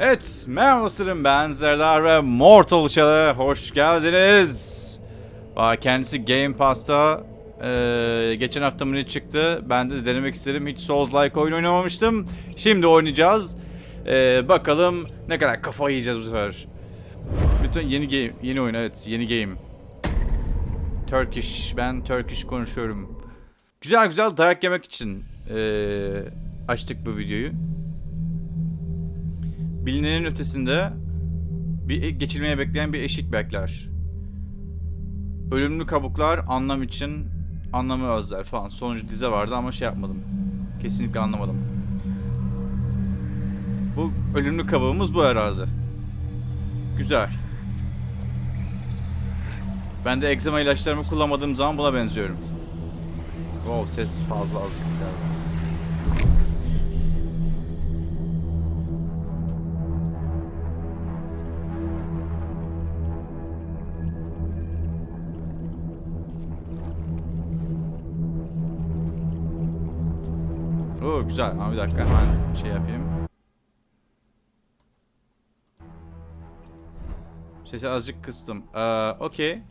Evet, merhaba dostlarım ben Serdar ve Mortal Shell'e hoş geldiniz. Bak kendisi Game Pass'ta eee, geçen hafta mı çıktı? Ben de denemek istedim. Hiç Souls-like oyun oynamamıştım. Şimdi oynayacağız. Eee, bakalım ne kadar kafa yiyeceğiz bu sefer. Bütün yeni game, yeni oyun evet, yeni game. Turkish, ben Turkish konuşuyorum. Güzel güzel dayak yemek için eee, açtık bu videoyu bilinenin ötesinde bir e- geçilmeye bekleyen bir eşik bekler. Ölümlü kabuklar anlam için anlamı özler falan. Sonuncu dize vardı ama şey yapmadım. Kesinlikle anlamadım. Bu ölümlü kabuğumuz bu herhalde. Güzel. Ben de egzama ilaçlarımı kullanmadığım zaman buna benziyorum. Wow ses fazla azıcık galiba. Oo güzel ama bir dakika hemen şey yapayım. Sesi azıcık kıstım. Ee, okey.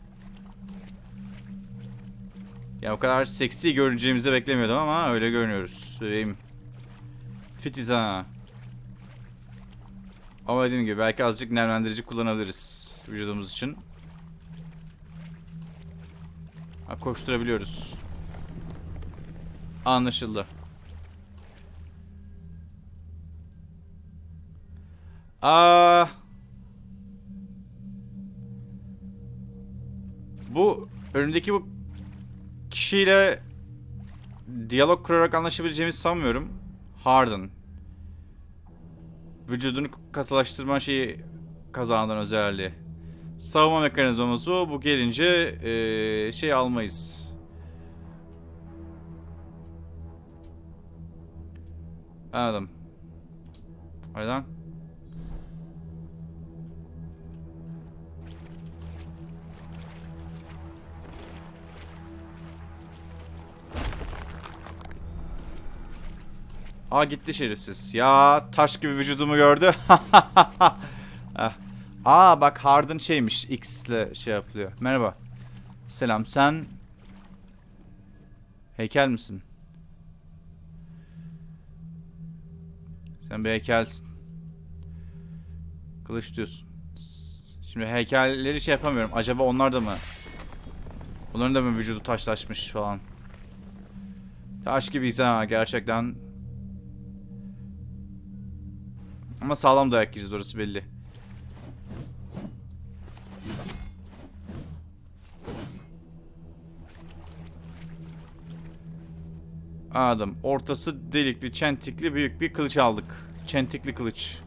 Ya o kadar seksi görüneceğimizi beklemiyordum ama öyle görünüyoruz. Söyleyeyim. Fitiz ha. Ama dediğim gibi belki azıcık nemlendirici kullanabiliriz vücudumuz için. Ha, koşturabiliyoruz. Anlaşıldı. Aa. Bu önündeki bu kişiyle diyalog kurarak anlaşabileceğimizi sanmıyorum. Harden. Vücudunu katılaştırma şeyi kazandan özelliği. Savunma mekanizması bu. Bu gelince eee, şey almayız. Anladım. Haydan. Aa gitti şerefsiz. Ya taş gibi vücudumu gördü. Ah. Aa bak Harden şeymiş. X ile şey yapılıyor. Merhaba. Selam sen heykel misin? Sen bir heykelsin. Kılıç diyorsun. Şimdi heykelleri şey yapamıyorum. Acaba onlar da mı? Onların da mı vücudu taşlaşmış falan? Taş gibiyiz ha gerçekten. Ama sağlam dayak yiyeceğiz orası belli. Anladım. Ortası delikli, çentikli büyük bir kılıç aldık. Çentikli kılıç.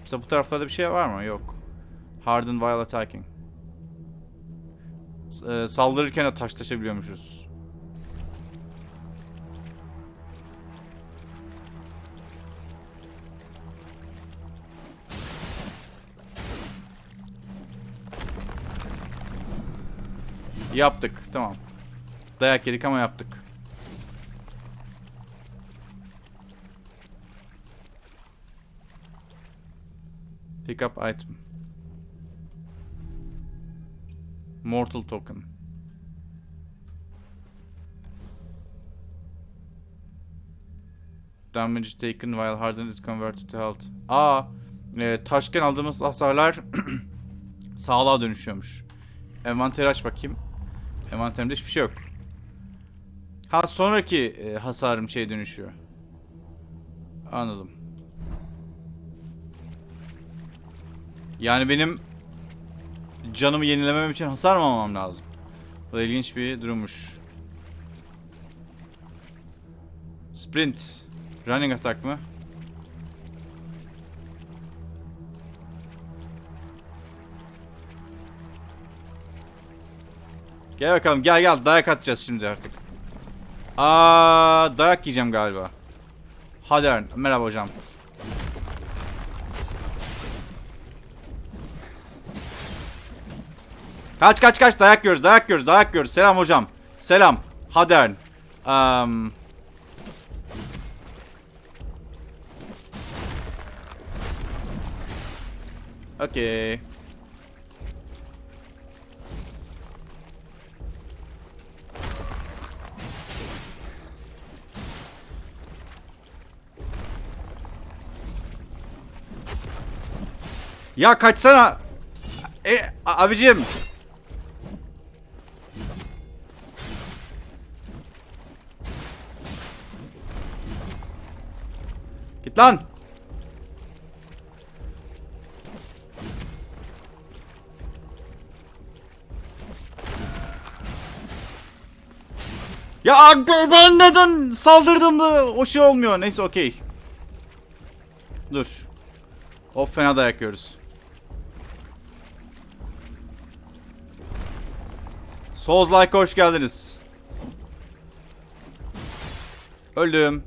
Mesela bu taraflarda bir şey var mı? Yok. Harden while attacking. S- e, saldırırken de taşlaşabiliyormuşuz. Yaptık. Tamam. Dayak yedik ama yaptık. Pick up item. Mortal token. Damage taken while hardened is converted to health. Aa, e, taşken aldığımız hasarlar sağlığa dönüşüyormuş. Envanteri aç bakayım. Envanterimde hiçbir şey yok. Ha sonraki e, hasarım şey dönüşüyor. Anladım. Yani benim canımı yenilemem için hasar mı almam lazım? Bu da ilginç bir durummuş. Sprint. Running attack mı? Gel bakalım gel gel dayak atacağız şimdi artık. Aa dayak yiyeceğim galiba. Hadi Merhaba hocam. Kaç kaç kaç dayak yiyoruz dayak yiyoruz dayak yiyoruz. Selam hocam. Selam. Hadi Um... Okay. Ya kaçsana. E, abicim. Git lan. Ya ben neden saldırdım da o şey olmuyor. Neyse okey. Dur. Of fena dayak yiyoruz. Souls like hoş geldiniz. Öldüm.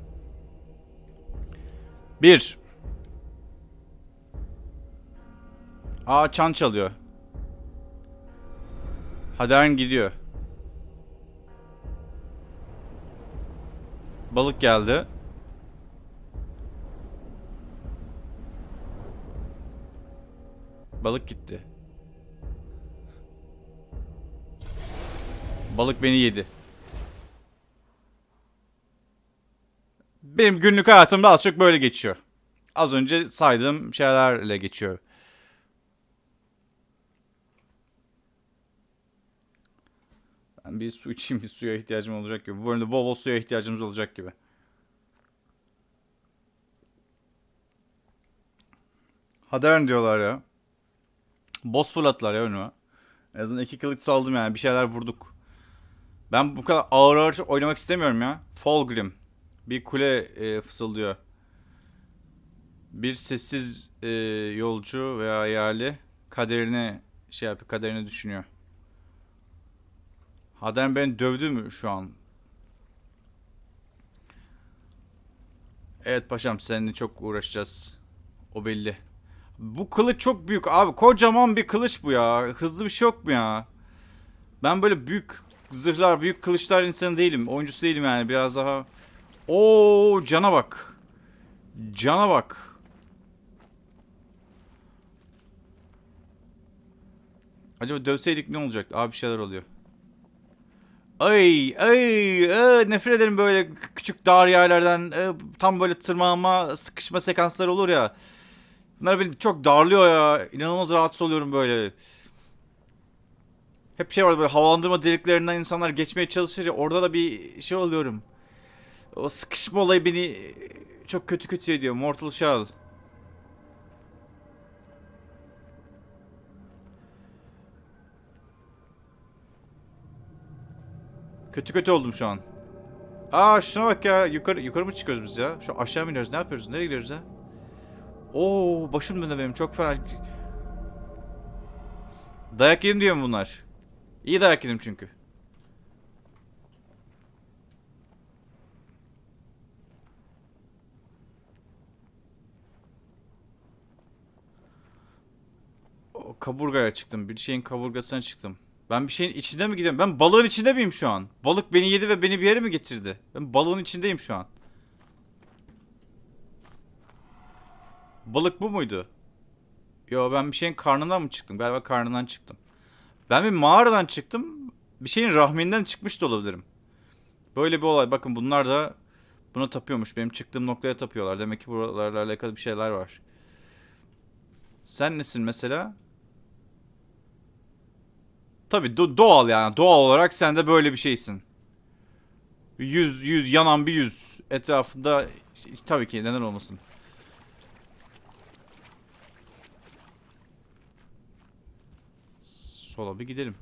Bir. Aa çan çalıyor. Hadern gidiyor. Balık geldi. Balık gitti. Balık beni yedi. Benim günlük hayatımda az çok böyle geçiyor. Az önce saydığım şeylerle geçiyor. Ben bir su içeyim, bir suya ihtiyacım olacak gibi. Bu bölümde bol bol suya ihtiyacımız olacak gibi. Hadern diyorlar ya. Boss fırlattılar ya önüme. En azından iki kılıç saldım yani. Bir şeyler vurduk. Ben bu kadar ağır ağır oynamak istemiyorum ya. Fulgrim. Bir kule e, fısıldıyor. Bir sessiz e, yolcu veya yerli kaderini şey yapıyor, kaderini düşünüyor. Hadern beni dövdü mü şu an? Evet paşam seninle çok uğraşacağız. O belli. Bu kılıç çok büyük abi. Kocaman bir kılıç bu ya. Hızlı bir şey yok mu ya? Ben böyle büyük zırhlar, büyük kılıçlar insanı değilim. Oyuncusu değilim yani. Biraz daha... Oo cana bak. Cana bak. Acaba dövseydik ne olacak? Abi bir şeyler oluyor. Ay ay ay, nefret ederim böyle küçük dar yerlerden e, tam böyle tırmanma sıkışma sekansları olur ya. Bunlar beni çok darlıyor ya. İnanılmaz rahatsız oluyorum böyle. Hep şey var böyle havalandırma deliklerinden insanlar geçmeye çalışır ya orada da bir şey oluyorum. O sıkışma olayı beni çok kötü kötü ediyor. Mortal Shell. Kötü kötü oldum şu an. Aa şuna bak ya. Yukarı yukarı mı çıkıyoruz biz ya? Şu aşağı mı iniyoruz? Ne yapıyoruz? Nereye gidiyoruz ya? Oo başım döndü benim. Çok fena. Dayak yedim diyor mu bunlar? İyi dayak yedim çünkü. O kaburgaya çıktım. Bir şeyin kaburgasına çıktım. Ben bir şeyin içinde mi gidiyorum? Ben balığın içinde miyim şu an? Balık beni yedi ve beni bir yere mi getirdi? Ben balığın içindeyim şu an. Balık bu muydu? Yo ben bir şeyin karnından mı çıktım? Galiba karnından çıktım. Ben bir mağaradan çıktım. Bir şeyin rahminden çıkmış da olabilirim. Böyle bir olay. Bakın bunlar da buna tapıyormuş. Benim çıktığım noktaya tapıyorlar. Demek ki buralarla alakalı bir şeyler var. Sen nesin mesela? Tabii do- doğal yani. Doğal olarak sen de böyle bir şeysin. Yüz, yüz, yanan bir yüz. Etrafında tabii ki neden olmasın. Sola bir gidelim.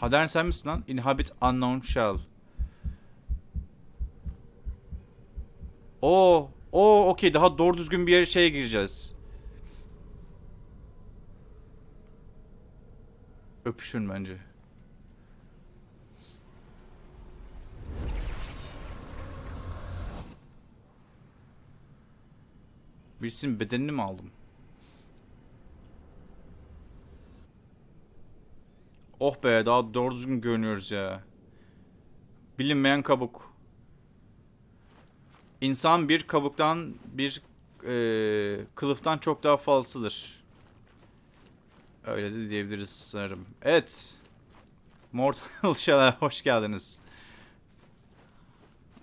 Hadern sen misin lan? Inhabit unknown shell. Oo, o okey daha doğru düzgün bir yere şeye gireceğiz. Öpüşün bence. Birisinin bedenini mi aldım? Oh be daha doğru düzgün görünüyoruz ya. Bilinmeyen kabuk. İnsan bir kabuktan bir e, kılıftan çok daha fazlasıdır. Öyle de diyebiliriz sanırım. Evet. Mortal Shell'e hoş geldiniz.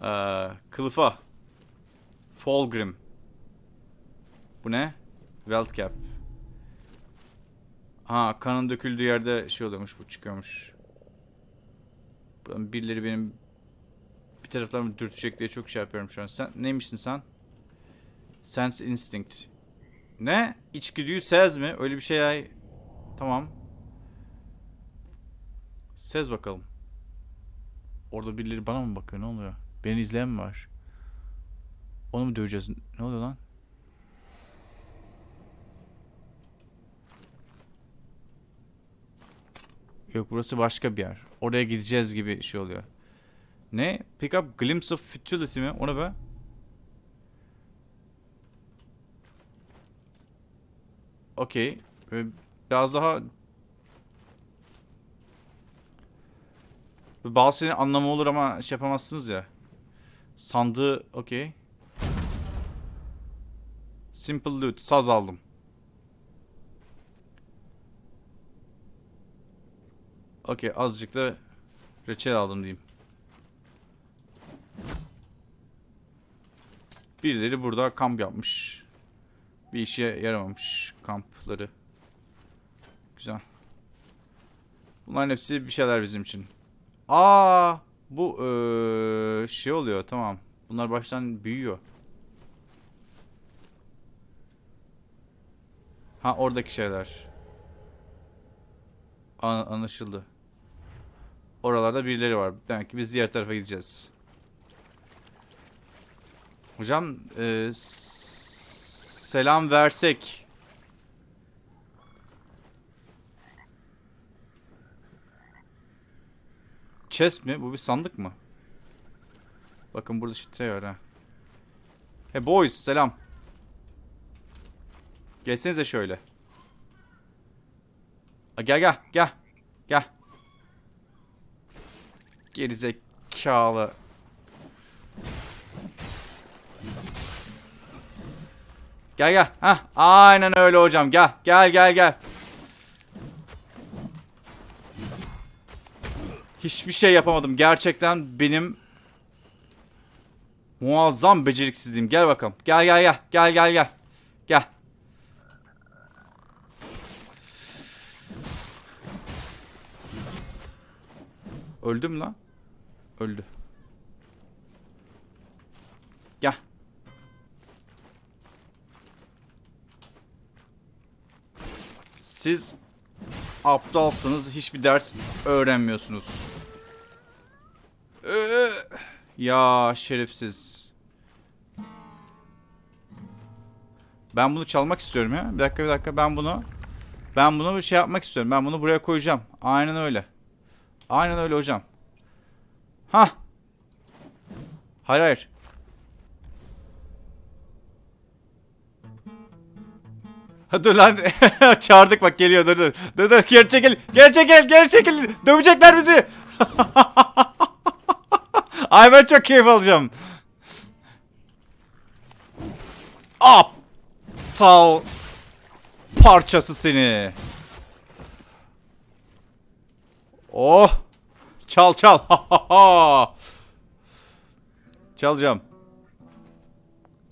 Ee, kılıfa. Fulgrim. Bu ne? Welt cap. Ha kanın döküldüğü yerde şey oluyormuş bu çıkıyormuş. Birileri benim bir taraflarımı dürtecek diye çok şey yapıyorum şu an. Sen neymişsin sen? Sense instinct. Ne? İçgüdüyü sez mi? Öyle bir şey ay. Tamam. Sez bakalım. Orada birileri bana mı bakıyor? Ne oluyor? Beni izleyen mi var? Onu mu döveceğiz? Ne oluyor lan? Yok burası başka bir yer. Oraya gideceğiz gibi şey oluyor. Ne? Pick up glimpse of futility mi? O ne be? Okey. Böyle Biraz daha... Bazı şeylerin anlamı olur ama şey yapamazsınız ya. Sandığı okey. Simple loot. Saz aldım. Okey azıcık da reçel aldım diyeyim. Birileri burada kamp yapmış. Bir işe yaramamış kampları. Güzel. Bunların hepsi bir şeyler bizim için. Aa, bu eee, şey oluyor tamam. Bunlar baştan büyüyor. Ha oradaki şeyler. An- anlaşıldı. Oralarda birileri var. Demek ki biz diğer tarafa gideceğiz. Hocam s- selam versek. Chest mi? Bu bir sandık mı? Bakın burada şitre var ha. Hey boys selam. Gelsenize şöyle. Gel gel gel. Gel. Gerizekalı. Gel gel. Hah, aynen öyle hocam. Gel. Gel gel gel. Hiçbir şey yapamadım. Gerçekten benim muazzam beceriksizliğim. Gel bakalım. Gel gel gel. Gel gel gel. Gel. Öldüm lan. Öldü. Gel. Siz aptalsınız. Hiçbir ders öğrenmiyorsunuz. Ee, Ya şerefsiz. Ben bunu çalmak istiyorum ya. Bir dakika bir dakika ben bunu ben bunu bir şey yapmak istiyorum. Ben bunu buraya koyacağım. Aynen öyle. Aynen öyle hocam. Ha. Hayır hayır. Ha dur lan. Çağırdık bak geliyor dur dur. Dur dur geri çekil. Geri çekil geri çekil. Dövecekler bizi. Ay ben çok keyif alacağım. Aptal parçası seni. Oh. Çal çal. Çalacağım.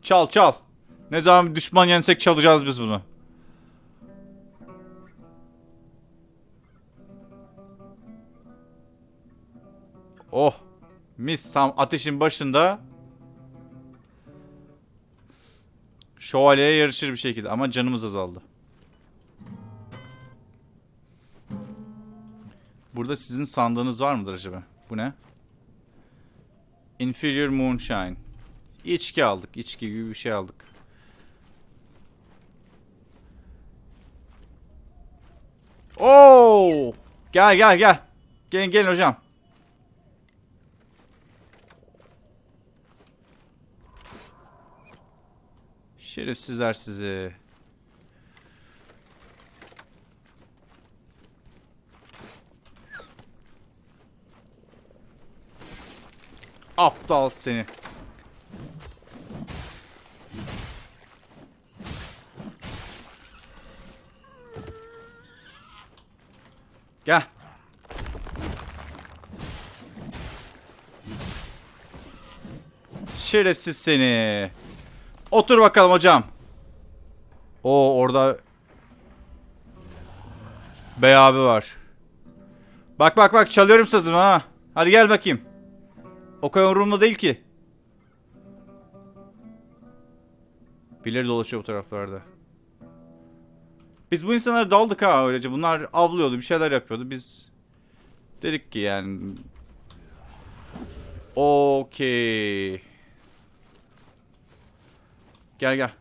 Çal çal. Ne zaman düşman yensek çalacağız biz bunu. Oh. Mis tam ateşin başında. Şövalyeye yarışır bir şekilde ama canımız azaldı. Burada sizin sandığınız var mıdır acaba? Bu ne? Inferior Moonshine. İçki aldık. İçki gibi bir şey aldık. Oo! Gel gel gel. Gelin gelin hocam. Şerefsizler sizi. Aptal seni. Gel. Şerefsiz seni. Otur bakalım hocam. O orada Bey abi var. Bak bak bak çalıyorum sazımı ha. Hadi gel bakayım. O kadar umurumda değil ki. Birileri dolaşıyor bu taraflarda. Biz bu insanlara daldık ha öylece. Bunlar avlıyordu, bir şeyler yapıyordu. Biz dedik ki yani Okey. Gel gel.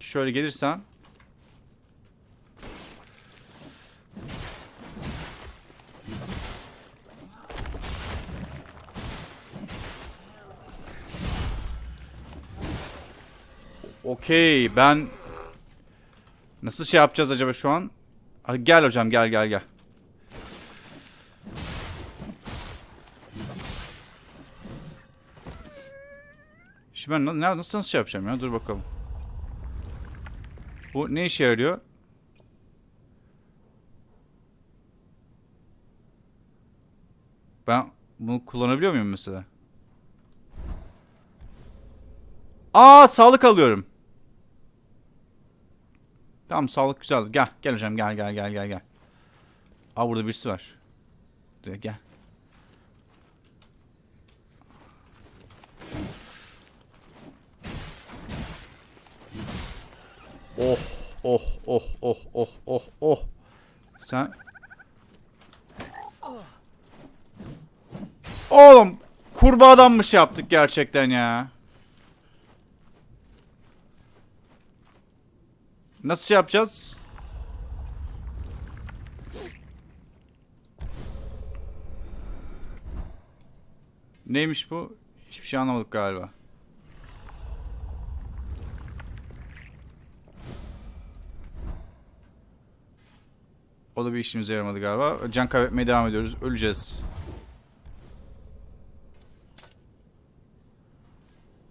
Şöyle gelirsen. Okey ben Nasıl şey yapacağız acaba şu an? Gel hocam gel gel gel. Şimdi ben na- na- nasıl nasıl şey yapacağım ya? Dur bakalım. Bu ne işe yarıyor? Ben bunu kullanabiliyor muyum mesela? Aa sağlık alıyorum. Tamam sağlık güzel. Gel gel hocam gel gel gel gel gel. Aa burada birisi var. Dur, Gel. Oh oh oh oh oh oh oh. Sen Oğlum kurbağadan mı şey yaptık gerçekten ya? Nasıl şey yapacağız? Neymiş bu? Hiçbir şey anlamadık galiba. O da bir işimize yaramadı galiba. Can kaybetmeye devam ediyoruz. Öleceğiz.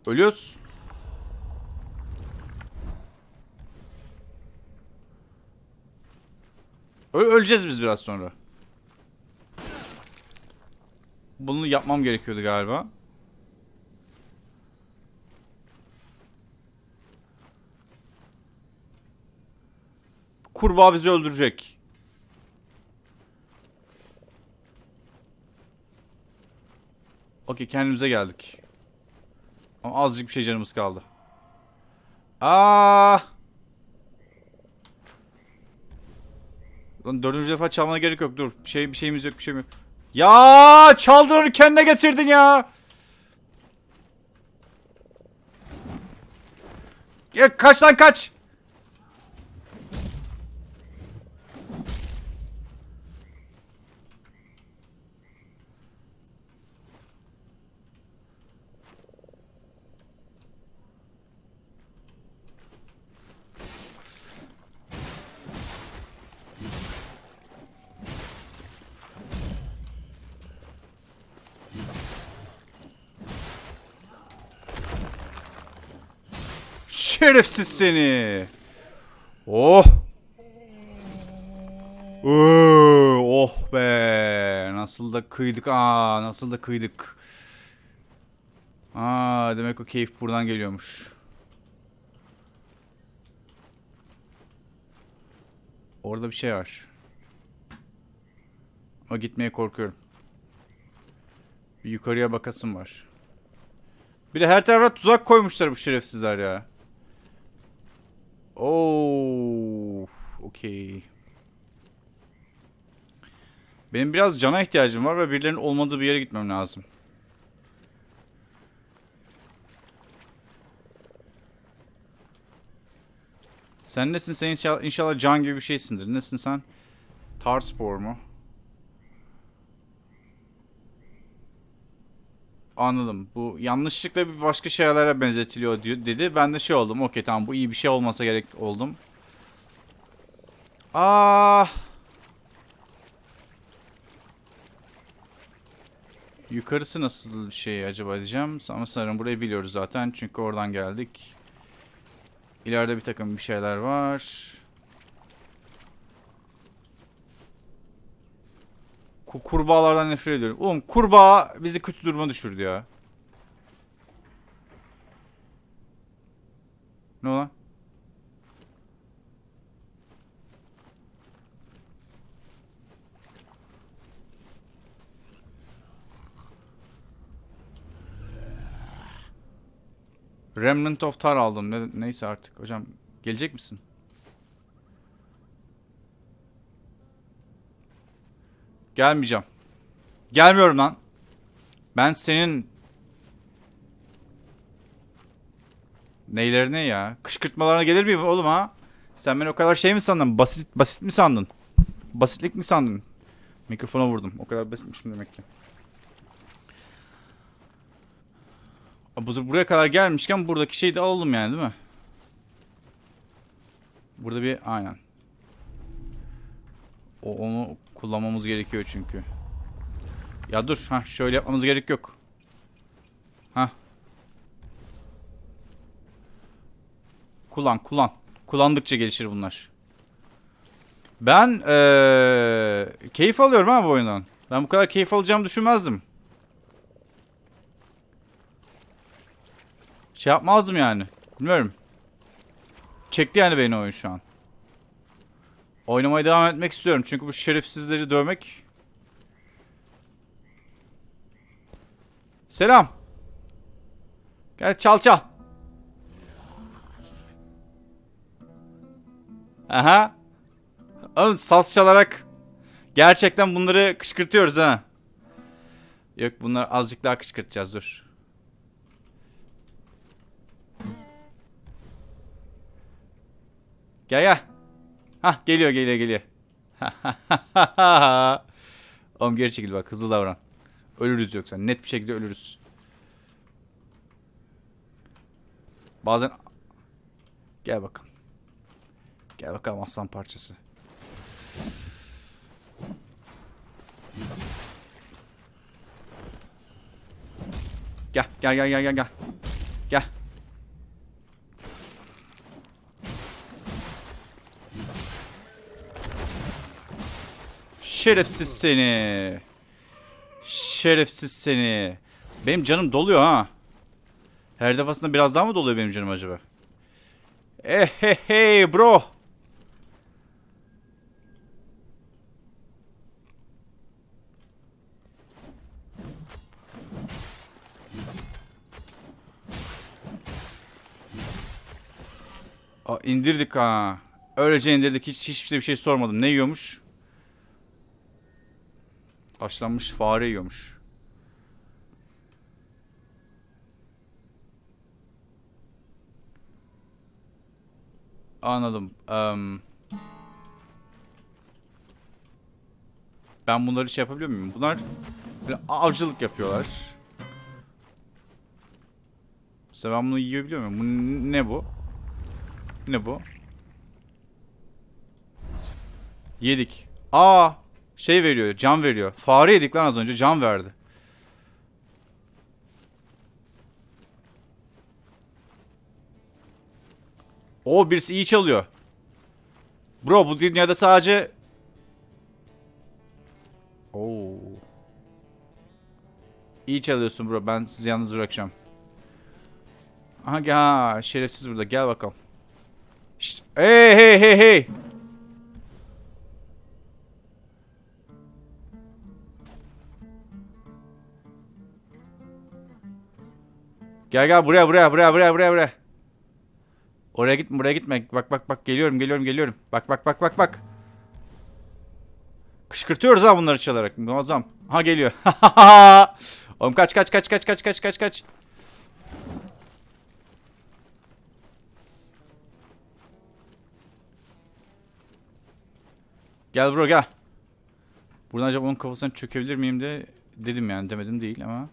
Ölüyoruz. Ö- öleceğiz biz biraz sonra. Bunu yapmam gerekiyordu galiba. Kurbağa bizi öldürecek. Okey kendimize geldik. Ama azıcık bir şey canımız kaldı. Aa! Lan dördüncü defa çalmana gerek yok. Dur. Şey bir şeyimiz yok, bir şeyim yok. Ya çaldın onu kendine getirdin ya. Ya kaç lan kaç. Şerefsiz seni. Oh. Oo, oh be. Nasıl da kıydık. Aa, nasıl da kıydık. Aa, demek o keyif buradan geliyormuş. Orada bir şey var. Ama gitmeye korkuyorum. Bir yukarıya bakasım var. Bir de her tarafa tuzak koymuşlar bu şerefsizler ya. Oo, okey. Benim biraz cana ihtiyacım var ve birilerinin olmadığı bir yere gitmem lazım. Sen nesin? Sen inşallah, inşallah can gibi bir şeysindir. Nesin sen? Tarspor mu? Anladım. Bu yanlışlıkla bir başka şeylere benzetiliyor diyor, dedi. Ben de şey oldum. Okey tamam bu iyi bir şey olmasa gerek oldum. Aa. Yukarısı nasıl bir şey acaba diyeceğim. Ama sanırım burayı biliyoruz zaten. Çünkü oradan geldik. İleride bir takım bir şeyler var. kurbağalardan nefret ediyorum. Oğlum kurbağa bizi kötü duruma düşürdü ya. Ne olan? Remnant of Tar aldım. Ne, neyse artık. Hocam gelecek misin? Gelmeyeceğim. Gelmiyorum lan. Ben senin neylerine ya? Kışkırtmalarına gelir miyim oğlum ha? Sen beni o kadar şey mi sandın? Basit basit mi sandın? Basitlik mi sandın? Mikrofona vurdum. O kadar basitmişim demek ki. Bu buraya kadar gelmişken buradaki şeyi de alalım yani değil mi? Burada bir aynen. O onu kullanmamız gerekiyor çünkü. Ya dur ha şöyle yapmamız gerek yok. Ha. Kullan kullan. Kullandıkça gelişir bunlar. Ben ee, keyif alıyorum ha bu oyundan. Ben bu kadar keyif alacağımı düşünmezdim. Şey yapmazdım yani. Bilmiyorum. Çekti yani beni oyun şu an. Oynamaya devam etmek istiyorum. Çünkü bu şerefsizleri dövmek... Selam. Gel çal çal. Aha. Oğlum saz çalarak gerçekten bunları kışkırtıyoruz ha. Yok bunlar azıcık daha kışkırtacağız dur. Gel gel. Hah geliyor geliyor geliyor. Oğlum geri çekil bak hızlı davran. Ölürüz yoksa net bir şekilde ölürüz. Bazen Gel bakalım. Gel bakalım aslan parçası. Gel gel gel gel gel gel. Şerefsiz seni. Şerefsiz seni. Benim canım doluyor ha. Her defasında biraz daha mı doluyor benim canım acaba? Eh hey hey bro. Aa, indirdik ha. Öylece indirdik. Hiç hiçbir şey sormadım. Ne yiyormuş? Haşlanmış fare yiyormuş. Anladım. Em, ben bunları şey yapabiliyor muyum? Bunlar avcılık yapıyorlar. Mesela ben bunu yiyebiliyor muyum? Bu ne bu? Ne bu? Yedik. Aa, şey veriyor, can veriyor. Fare yedik lan az önce, can verdi. O birisi iyi çalıyor. Bro bu dünyada sadece Oo. İyi çalıyorsun bro. Ben sizi yalnız bırakacağım. Aha ha, şerefsiz burada. Gel bakalım. Şşt. Hey hey hey hey. Gel gel buraya buraya buraya buraya buraya buraya. Oraya gitme buraya gitme. Bak bak bak geliyorum geliyorum geliyorum. Bak bak bak bak bak. Kışkırtıyoruz ha bunları çalarak. Muazzam. Ha geliyor. Oğlum kaç kaç kaç kaç kaç kaç kaç kaç. Gel bro gel. Buradan acaba onun kafasına çökebilir miyim de dedim yani demedim değil ama.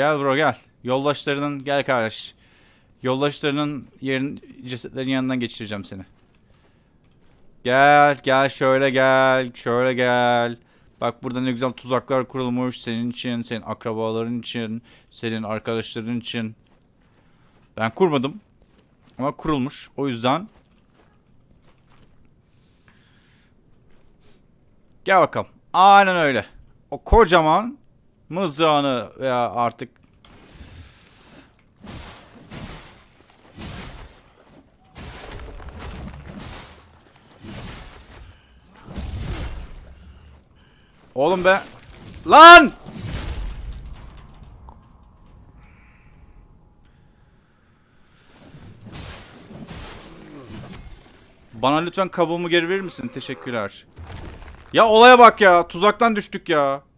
Gel bro gel. Yoldaşlarının gel kardeş. Yoldaşlarının yerin cesetlerin yanından geçireceğim seni. Gel gel şöyle gel şöyle gel. Bak burada ne güzel tuzaklar kurulmuş senin için, senin akrabaların için, senin arkadaşların için. Ben kurmadım. Ama kurulmuş. O yüzden Gel bakalım. Aynen öyle. O kocaman Mızrağını veya artık Oğlum be. Lan! Bana lütfen kabuğumu geri verir misin? Teşekkürler. Ya olaya bak ya. Tuzaktan düştük ya.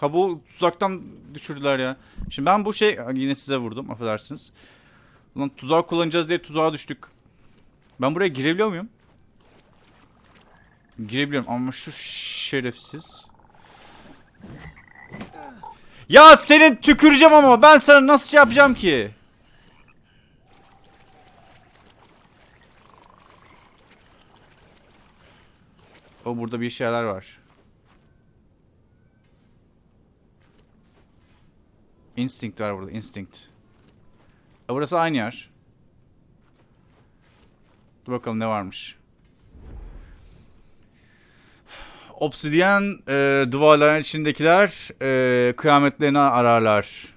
Kabuğu tuzaktan düşürdüler ya. Şimdi ben bu şey yine size vurdum affedersiniz. Ulan tuzak kullanacağız diye tuzağa düştük. Ben buraya girebiliyor muyum? Girebiliyorum ama şu şerefsiz. Ya senin tüküreceğim ama ben sana nasıl şey yapacağım ki? O burada bir şeyler var. Instinct var burada, instinct. E, burası aynı yer. Dur bakalım ne varmış. Obsidiyen e, duvarların içindekiler e, kıyametlerini ararlar.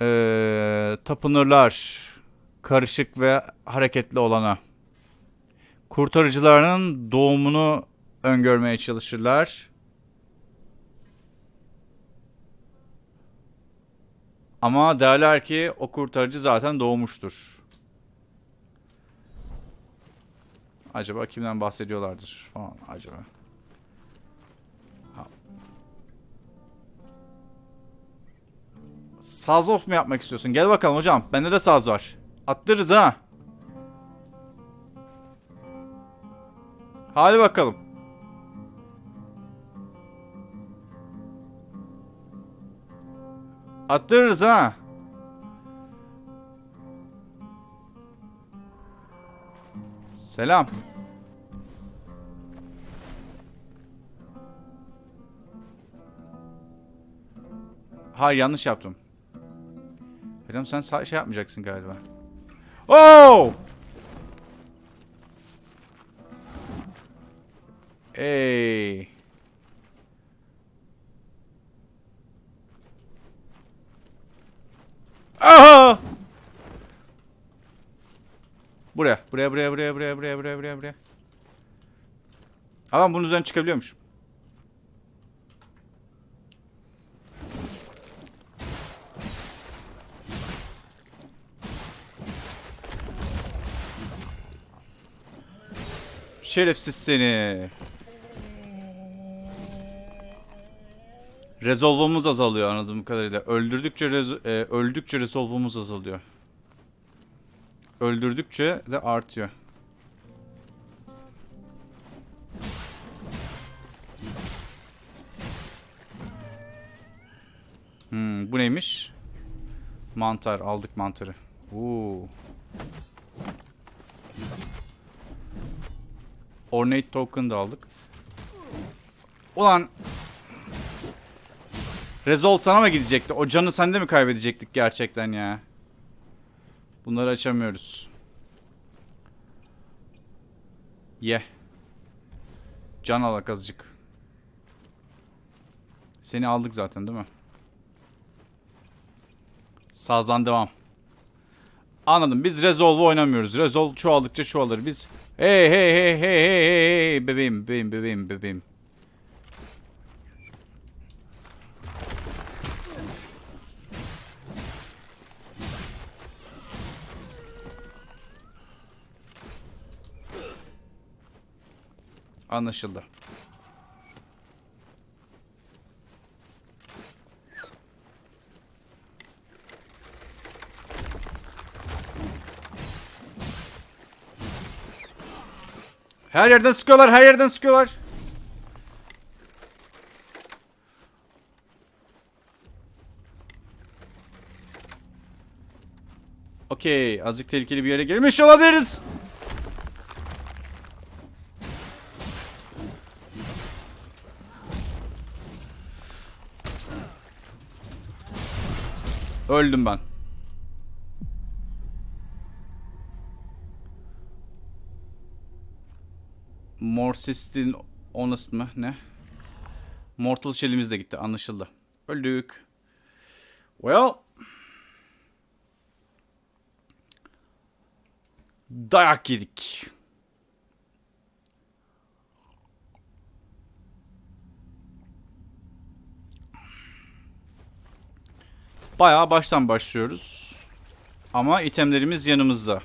E, tapınırlar. Karışık ve hareketli olana. Kurtarıcılarının doğumunu öngörmeye çalışırlar. Ama derler ki o kurtarıcı zaten doğmuştur. Acaba kimden bahsediyorlardır falan acaba. Ha. Saz of mu yapmak istiyorsun? Gel bakalım hocam. Bende de saz var. Attırırız ha. Hadi bakalım. Attırırız ha. Selam. Hayır yanlış yaptım. Hocam sen şey yapmayacaksın galiba. Oh! Ey. Buraya. Buraya buraya buraya buraya buraya buraya buraya buraya. Adam bunun üzerine çıkabiliyormuş. Şerefsiz seni. Rezolvumuz azalıyor anladığım kadarıyla. Öldürdükçe rez e, öldükçe rezolvumuz azalıyor. Öldürdükçe de artıyor. Hmm, bu neymiş? Mantar aldık mantarı. Oo. Ornate token da aldık. Ulan Rezolt sana mı gidecekti? O canı sende mi kaybedecektik gerçekten ya? Bunları açamıyoruz. Ye. Can alak azıcık. Seni aldık zaten değil mi? Sazdan devam. Anladım. Biz Resolve oynamıyoruz. Resolve çoğaldıkça çoğalır. Biz hey hey hey hey hey hey hey bebeğim bebeğim bebeğim bebeğim. Anlaşıldı. Her yerden sıkıyorlar, her yerden sıkıyorlar. Okey, azıcık tehlikeli bir yere girmiş olabiliriz. Öldüm ben. Morsis'in honest mı? Ne? Mortal Shell'imiz de gitti. Anlaşıldı. Öldük. Well. Dayak yedik. Bayağı baştan başlıyoruz. Ama itemlerimiz yanımızda.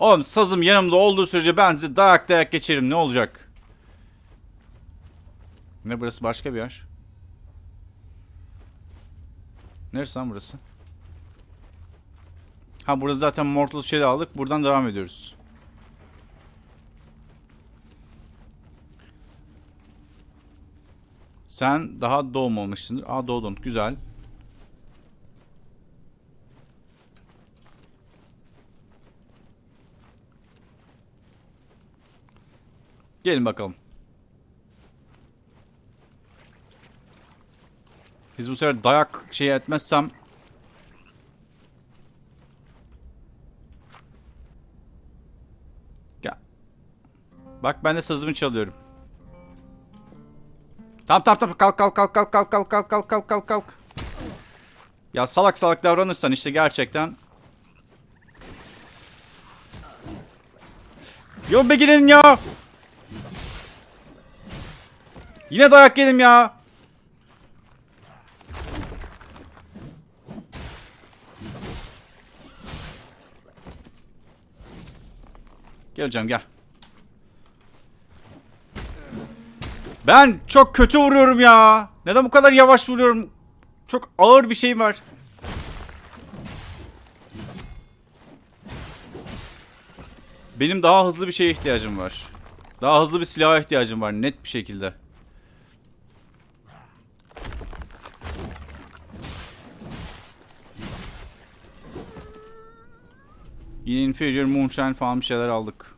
Oğlum sazım yanımda olduğu sürece ben sizi dayak dayak geçerim. Ne olacak? Ne burası başka bir yer. Neresi lan burası? Ha burada zaten Mortal Shell'i aldık. Buradan devam ediyoruz. Sen daha doğmamışsındır. Aa doğdun. Güzel. Gelin bakalım. Biz bu sefer dayak şey etmezsem Gel. Bak ben de sazımı çalıyorum. Tamam tamam tamam kalk kalk kalk kalk kalk kalk kalk kalk kalk kalk kalk. Ya salak salak davranırsan işte gerçekten. Yo be gidin ya. Yine dayak yedim ya. Gel hocam gel. Ben çok kötü vuruyorum ya. Neden bu kadar yavaş vuruyorum? Çok ağır bir şey var. Benim daha hızlı bir şeye ihtiyacım var. Daha hızlı bir silaha ihtiyacım var net bir şekilde. Yine Inferior Moonshine falan bir şeyler aldık.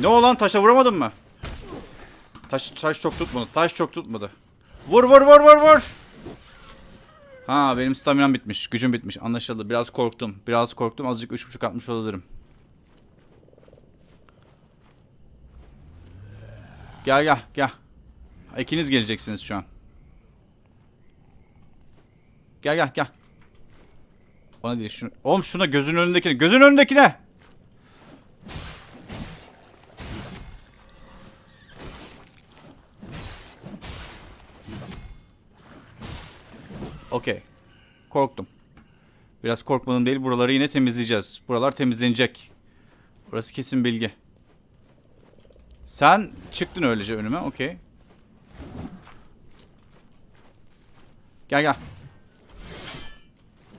Ne olan taşa vuramadın mı? Taş taş çok tutmadı. Taş çok tutmadı. Vur vur vur vur vur. Ha benim staminam bitmiş. Gücüm bitmiş. Anlaşıldı. Biraz korktum. Biraz korktum. Azıcık 3.5 atmış olabilirim. Gel gel gel. İkiniz geleceksiniz şu an. Gel gel gel. Ona değil şunu. Oğlum şuna gözün önündekine. Gözün önündekine. Okey. Korktum. Biraz korkmadım değil. Buraları yine temizleyeceğiz. Buralar temizlenecek. Burası kesin bilgi. Sen çıktın öylece önüme. Okey. Gel gel.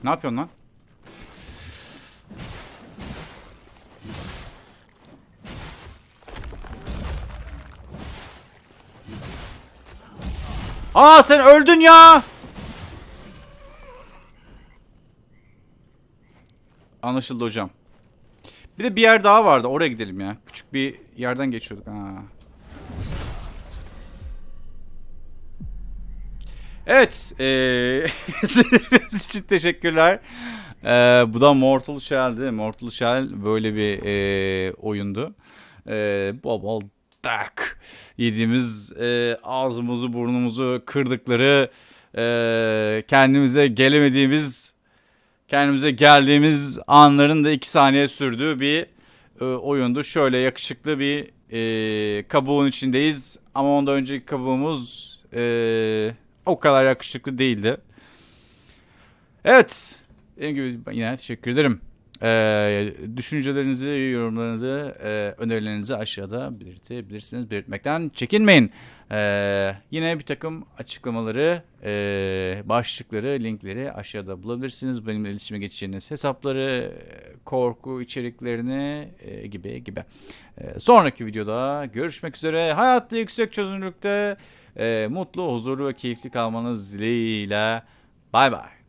Ne yapıyorsun lan? Aa sen öldün ya. Anlaşıldı hocam. Bir de bir yer daha vardı. Oraya gidelim ya. Küçük bir yerden geçiyorduk. Ha. Evet. Ee, için teşekkürler. Ee, bu da Mortal Shell'di. Mortal Shell böyle bir ee, oyundu. Ee, bol bol tak yediğimiz ee, ağzımızı burnumuzu kırdıkları ee, kendimize gelemediğimiz kendimize geldiğimiz anların da 2 saniye sürdüğü bir e, oyundu. Şöyle yakışıklı bir e, kabuğun içindeyiz ama ondan önceki kabuğumuz e, o kadar yakışıklı değildi. Evet. Dediğim gibi yine teşekkür ederim. Ee, düşüncelerinizi, yorumlarınızı, e, önerilerinizi aşağıda belirtebilirsiniz. Belirtmekten çekinmeyin. Ee, yine bir takım açıklamaları, e, başlıkları, linkleri aşağıda bulabilirsiniz. Benimle iletişime geçeceğiniz hesapları, korku içeriklerini e, gibi gibi. E, sonraki videoda görüşmek üzere. Hayatta yüksek çözünürlükte e, mutlu, huzurlu ve keyifli kalmanız dileğiyle. Bay bay.